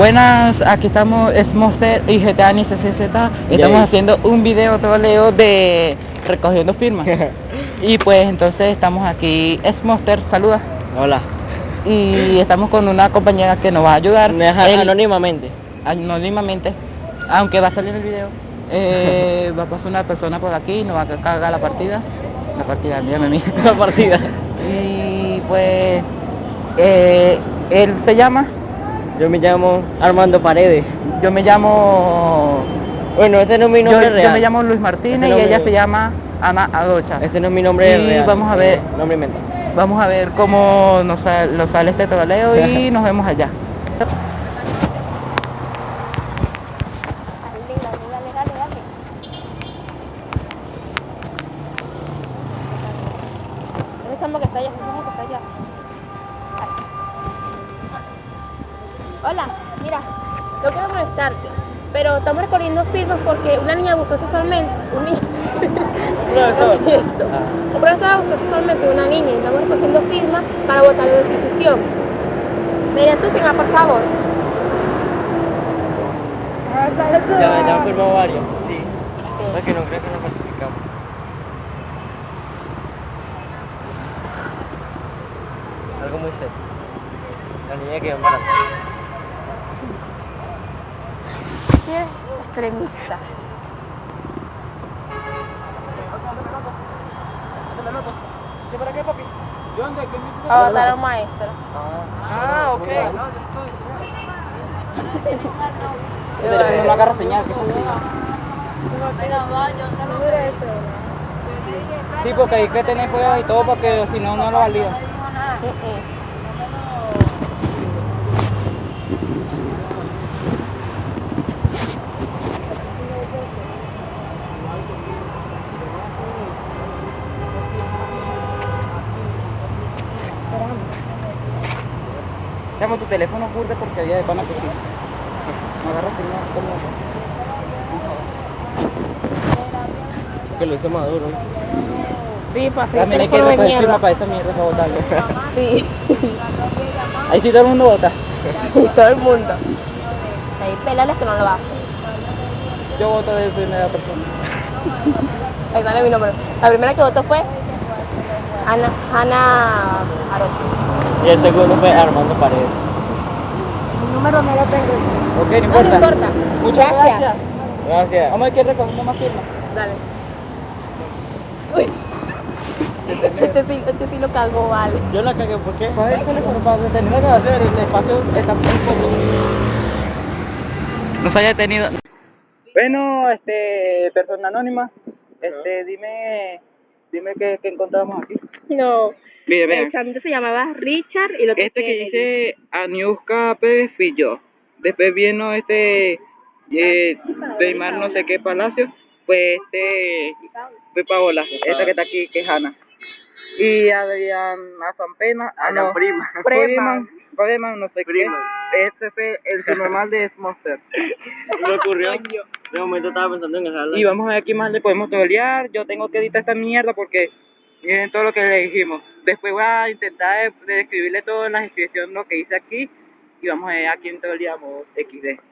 Buenas, aquí estamos, es Monster y GTA ni CCZ. Estamos haciendo un video todo leo de recogiendo firmas. y pues entonces estamos aquí, es Monster, saluda. Hola. Y estamos con una compañera que nos va a ayudar. anónimamente. Anónimamente, aunque va a salir el video. Eh, va a pasar una persona por aquí, nos va a cargar la partida. La partida, mírame a mí. La partida. y pues, eh, él se llama yo me llamo Armando Paredes. Yo me llamo... Bueno, ese no es mi nombre real. Yo me llamo Luis Martínez y ella se llama Ana Adocha. Ese no es mi nombre y real. vamos a ver... Nombre inventado. Vamos a ver cómo nos sale, sale este tobaleo y nos vemos allá. estamos que está allá, que está allá. Hola, mira, no quiero molestarte, pero estamos recorriendo firmas porque una niña abusó sexualmente, un niño... un profesor abusó sexualmente de una niña y estamos recogiendo firmas para votar la institución. ¿Me den su firma, por favor? Ya, ya han firmado varios, sí. Es que no creo que no participamos. Algo muy serio. La niña que embarazada. extremista. ¿Sí para qué, papi? ¿De dónde? ¿Qué me A votar a un maestro. Ah, ok. Pero no agarra señal, que Sí, porque hay que tener cuidado y todo porque si no, no lo valida. Llamo tu teléfono burde porque había de pana que sí. No agarras señal como... Que lo hice maduro. Sí, para hacer También hay que recoger firma para esa mierda para votarlo. Sí. Ahí sí todo el mundo vota. Sí, todo el mundo. Ahí pelales que no lo hacen. Yo voto de primera persona. Ahí sale mi nombre. La primera que votó fue Ana, Ana Y el segundo fue Armando Paredes. El número no lo tengo. Ok, no No, importa. no importa. Muchas Gracias. gracias. Gracias. Vamos a ver quién recogiendo más firmas. Dale. Uy. Este sí, este sí lo cagó, vale. Yo la cagué, ¿por qué? Coge el teléfono para detener la grabación, el espacio está muy poco. No se haya detenido. Bueno, este, persona anónima, este, dime, dime qué, qué encontramos aquí. No. El vean, chamito se llamaba Richard y lo este que dice Aniuska Pérez fui yo. Después vino este, eh, no sé qué palacio, pues este, fue Paola, esta que está aquí, que es Ana. Y Adrián Azampena, ah, no, prima. Freeman, Freeman, no sé qué. Este fue el subnormal de Monster. Me ocurrió. De momento estaba pensando en dejarla. Y vamos a ver qué más le podemos tolear. Yo tengo que editar esta mierda porque miren todo lo que le dijimos. Después voy a intentar de- de describirle todo en la descripción lo que hice aquí. Y vamos a ver a quién toleamos XD.